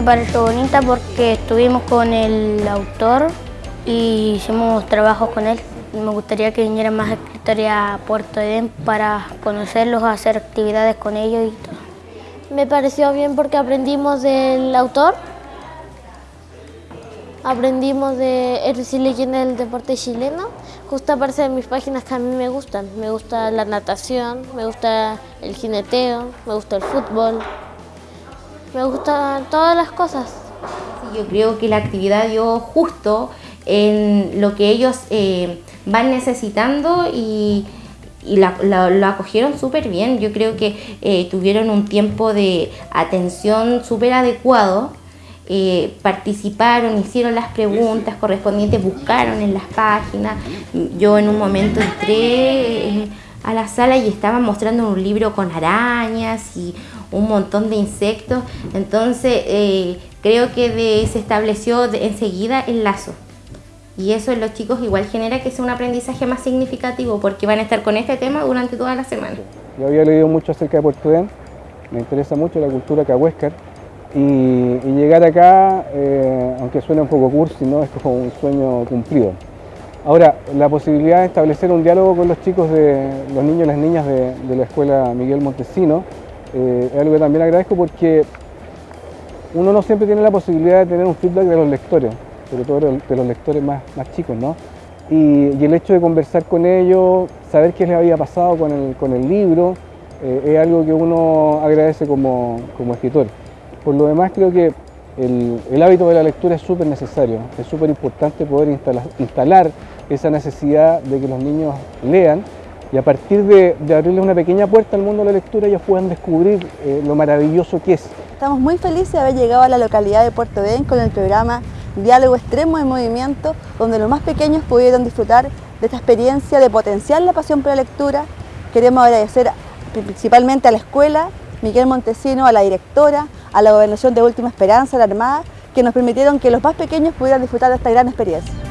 Me pareció bonita porque estuvimos con el autor y hicimos trabajos con él. Me gustaría que vinieran más escritores a Puerto Edén para conocerlos, hacer actividades con ellos y todo. Me pareció bien porque aprendimos del autor, aprendimos de Héroes y del deporte chileno. Justo aparece en mis páginas que a mí me gustan. Me gusta la natación, me gusta el jineteo, me gusta el fútbol, me gustan todas las cosas. Yo creo que la actividad dio justo en lo que ellos eh, van necesitando y, y lo acogieron súper bien. Yo creo que eh, tuvieron un tiempo de atención súper adecuado. Eh, participaron, hicieron las preguntas correspondientes, buscaron en las páginas. Yo en un momento entré a la sala y estaban mostrando un libro con arañas y un montón de insectos. Entonces creo que se estableció enseguida el lazo. Y eso en los chicos igual genera que sea un aprendizaje más significativo porque van a estar con este tema durante toda la semana. Yo había leído mucho acerca de Puerto Edén, me interesa mucho la cultura cahuéscar y, llegar acá, eh, aunque suene un poco cursi, ¿no? es como un sueño cumplido. Ahora, la posibilidad de establecer un diálogo con los chicos, de los niños y las niñas de, la escuela Miguel Montesino, eh, es algo que también agradezco porque uno no siempre tiene la posibilidad de tener un feedback de los lectores sobre todo de los lectores más, más chicos, ¿no? Y, el hecho de conversar con ellos, saber qué les había pasado con el, con el libro, eh, es algo que uno agradece como, como, escritor. Por lo demás creo que el, hábito de la lectura es súper necesario, es súper importante poder instalar, instalar, esa necesidad de que los niños lean y a partir de, de, abrirles una pequeña puerta al mundo de la lectura ellos puedan descubrir eh, lo maravilloso que es. Estamos muy felices de haber llegado a la localidad de Puerto Edén con el programa diálogo extremo de movimiento, donde los más pequeños pudieron disfrutar de esta experiencia de potenciar la pasión por la lectura. Queremos agradecer principalmente a la escuela, Miguel Montesino, a la directora, a la Gobernación de Última Esperanza, la Armada, que nos permitieron que los más pequeños pudieran disfrutar de esta gran experiencia.